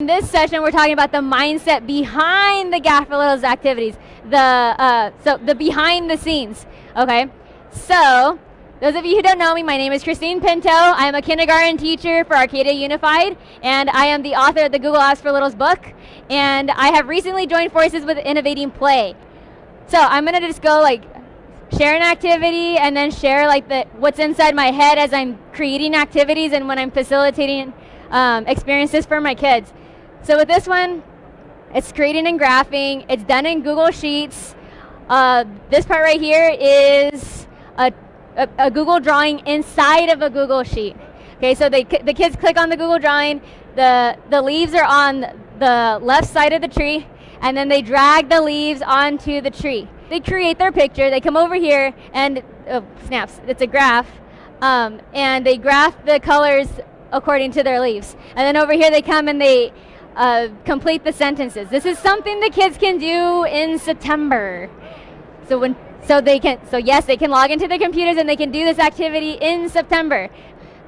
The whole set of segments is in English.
In this session, we're talking about the mindset behind the GAF for Littles activities, the uh, so the behind the scenes. Okay, so those of you who don't know me, my name is Christine Pinto. I am a kindergarten teacher for Arcadia Unified, and I am the author of the Google Apps for Littles book. And I have recently joined forces with Innovating Play. So I'm gonna just go like share an activity and then share like the what's inside my head as I'm creating activities and when I'm facilitating um, experiences for my kids. So with this one, it's creating and graphing. It's done in Google Sheets. Uh, this part right here is a, a, a, Google drawing inside of a Google Sheet. Okay, so they, the kids click on the Google drawing. The, the leaves are on the left side of the tree, and then they drag the leaves onto the tree. They create their picture. They come over here, and oh, snaps. It's a graph. Um, and they graph the colors according to their leaves. And then over here they come and they uh, complete the sentences. This is something the kids can do in September. So when so they can so yes, they can log into their computers and they can do this activity in September.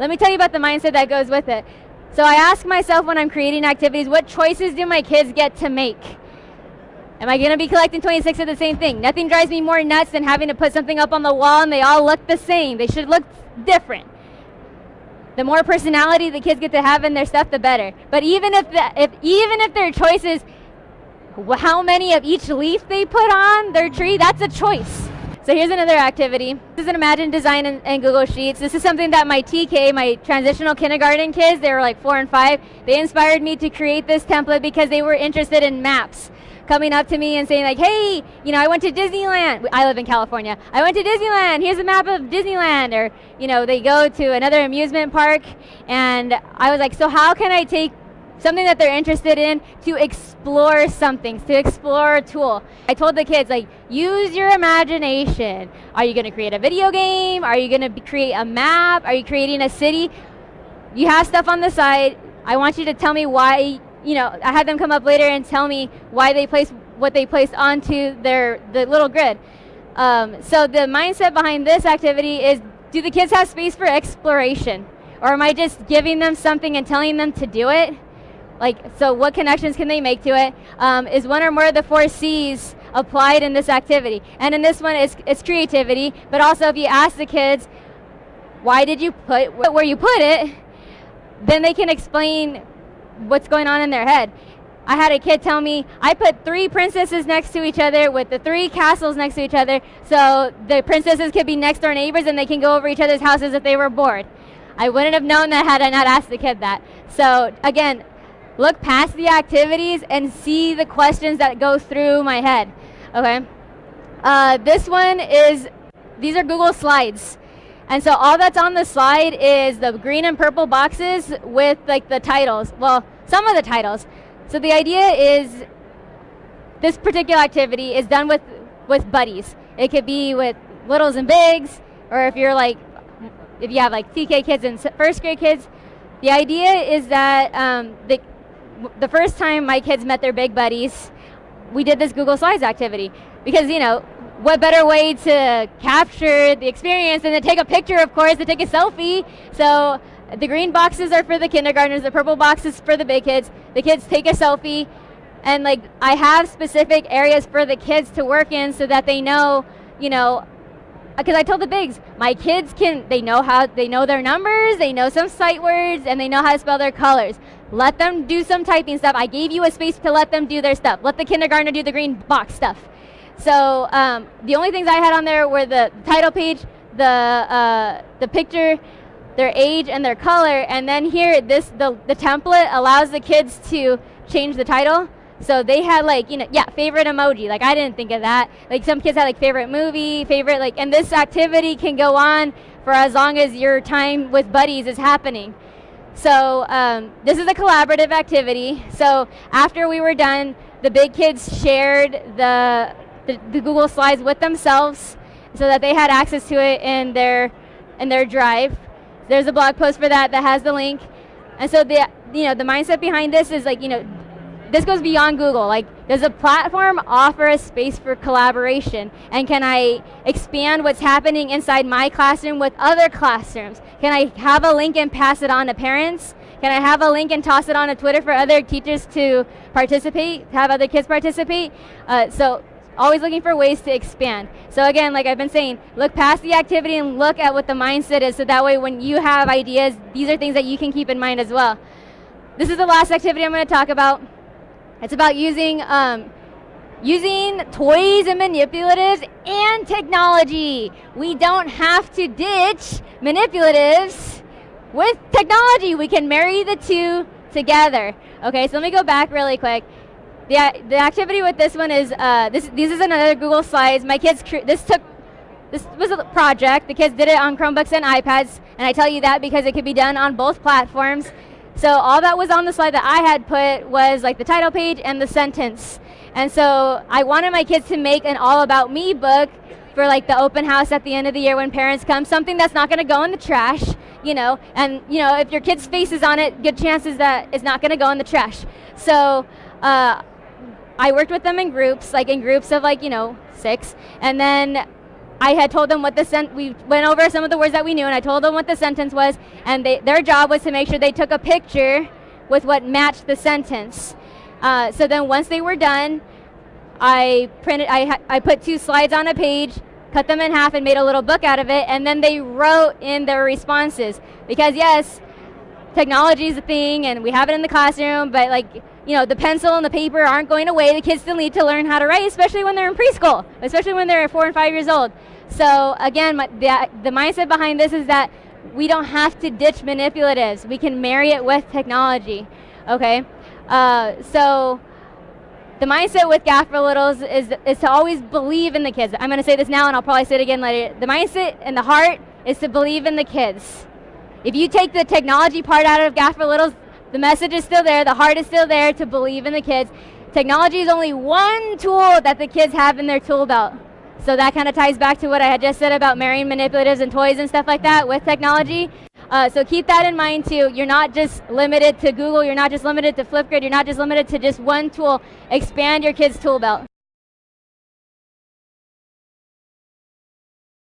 Let me tell you about the mindset that goes with it. So I ask myself when I'm creating activities, what choices do my kids get to make? Am I going to be collecting 26 of the same thing? Nothing drives me more nuts than having to put something up on the wall and they all look the same. They should look different the more personality the kids get to have in their stuff, the better. But even if, the, if even if their choice is how many of each leaf they put on their tree, that's a choice. So here's another activity. This is an Imagine Design in, Google Sheets. This is something that my TK, my transitional kindergarten kids, they were like four and five, they inspired me to create this template because they were interested in maps coming up to me and saying like, hey, you know, I went to Disneyland. I live in California. I went to Disneyland. Here's a map of Disneyland. Or, you know, they go to another amusement park. And I was like, so how can I take something that they're interested in to explore something, to explore a tool. I told the kids, like, use your imagination. Are you going to create a video game? Are you going to create a map? Are you creating a city? You have stuff on the side. I want you to tell me why you know, I had them come up later and tell me why they placed what they placed onto their the little grid. Um, so the mindset behind this activity is, do the kids have space for exploration? Or am I just giving them something and telling them to do it? Like, so what connections can they make to it? Um, is one or more of the four C's applied in this activity? And in this one, it's, it's creativity, but also if you ask the kids, why did you put where you put it, then they can explain what's going on in their head. I had a kid tell me, I put three princesses next to each other with the three castles next to each other, so the princesses could be next door neighbors and they can go over each other's houses if they were bored. I wouldn't have known that had I not asked the kid that. So again, look past the activities and see the questions that go through my head. Okay. Uh, this one is, these are Google Slides. And so all that's on the slide is the green and purple boxes with like the titles. Well, some of the titles. So the idea is this particular activity is done with, with buddies. It could be with littles and bigs, or if you're like, if you have like TK kids and first grade kids. The idea is that um, the, the first time my kids met their big buddies, we did this Google Slides activity. Because, you know, what better way to capture the experience than to take a picture, of course, to take a selfie. So the green boxes are for the kindergartners, the purple boxes for the big kids. The kids take a selfie, and like I have specific areas for the kids to work in so that they know, you know, because I told the bigs, my kids can, they know how, they know their numbers, they know some sight words, and they know how to spell their colors. Let them do some typing stuff. I gave you a space to let them do their stuff. Let the kindergartner do the green box stuff. So um, the only things I had on there were the title page, the uh, the picture, their age, and their color. And then here, this the the template allows the kids to change the title. So they had like you know yeah favorite emoji. Like I didn't think of that. Like some kids had like favorite movie, favorite like, and this activity can go on for as long as your time with buddies is happening. So um, this is a collaborative activity. So after we were done, the big kids shared the the, the Google Slides with themselves so that they had access to it in their in their drive. There's a blog post for that that has the link. And so the you know the mindset behind this is like you know this goes beyond Google. Like, does a platform offer a space for collaboration? And can I expand what's happening inside my classroom with other classrooms? Can I have a link and pass it on to parents? Can I have a link and toss it on a Twitter for other teachers to participate, have other kids participate? Uh, so always looking for ways to expand. So again, like I've been saying, look past the activity and look at what the mindset is so that way when you have ideas, these are things that you can keep in mind as well. This is the last activity I'm going to talk about. It's about using um, using toys and manipulatives and technology. We don't have to ditch manipulatives with technology. We can marry the two together. Okay, so let me go back really quick. The, the activity with this one is, uh, this, this is another Google Slides. My kids, this took, this was a project. The kids did it on Chromebooks and iPads, and I tell you that because it could be done on both platforms. So all that was on the slide that I had put was like the title page and the sentence. And so I wanted my kids to make an all about me book for like the open house at the end of the year when parents come, something that's not going to go in the trash, you know, and you know, if your kid's face is on it, good chances that it's not going to go in the trash. So uh, I worked with them in groups, like in groups of like, you know, six, and then I had told them what the sent. We went over some of the words that we knew, and I told them what the sentence was, and they, their job was to make sure they took a picture with what matched the sentence. Uh, so then once they were done, I printed. I I put two slides on a page, cut them in half, and made a little book out of it, and then they wrote in their responses because yes, technology is a thing, and we have it in the classroom, but like you know, the pencil and the paper aren't going away. The kids still need to learn how to write, especially when they're in preschool, especially when they're four and five years old. So again, my, the, the mindset behind this is that we don't have to ditch manipulatives. We can marry it with technology, okay? Uh, so the mindset with Gaffer Littles is, is to always believe in the kids. I'm going to say this now and I'll probably say it again later. The mindset and the heart is to believe in the kids. If you take the technology part out of Gaffer Littles, the message is still there, the heart is still there to believe in the kids. Technology is only one tool that the kids have in their tool belt. So that kind of ties back to what I had just said about marrying manipulatives and toys and stuff like that with technology. Uh, so keep that in mind too. You're not just limited to Google, you're not just limited to Flipgrid, you're not just limited to just one tool. Expand your kids' tool belt.